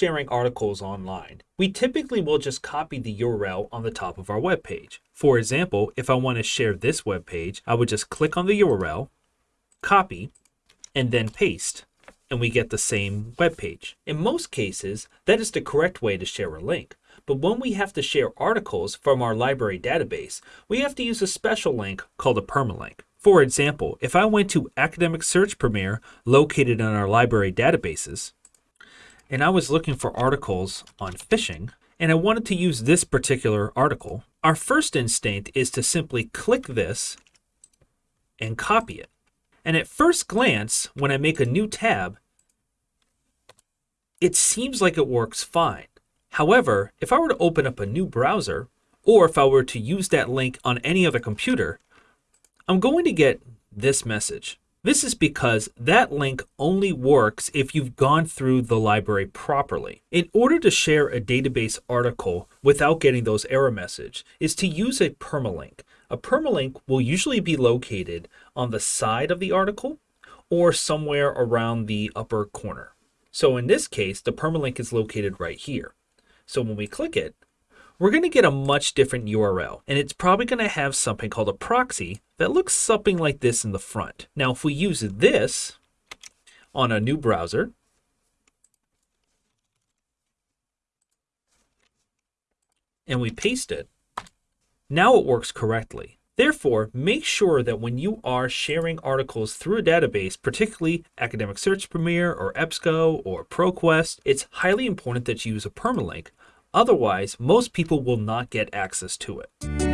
sharing articles online, we typically will just copy the URL on the top of our web page. For example, if I want to share this web page, I would just click on the URL, copy, and then paste, and we get the same web page. In most cases, that is the correct way to share a link. But when we have to share articles from our library database, we have to use a special link called a permalink. For example, if I went to Academic Search Premier located in our library databases, and I was looking for articles on phishing, and I wanted to use this particular article, our first instinct is to simply click this and copy it. And at first glance, when I make a new tab, it seems like it works fine. However, if I were to open up a new browser, or if I were to use that link on any other computer, I'm going to get this message. This is because that link only works if you've gone through the library properly. In order to share a database article without getting those error message is to use a permalink. A permalink will usually be located on the side of the article or somewhere around the upper corner. So in this case, the permalink is located right here. So when we click it, we're going to get a much different URL, and it's probably going to have something called a proxy that looks something like this in the front. Now, if we use this on a new browser, and we paste it, now it works correctly. Therefore, make sure that when you are sharing articles through a database, particularly Academic Search Premier or EBSCO or ProQuest, it's highly important that you use a permalink Otherwise, most people will not get access to it.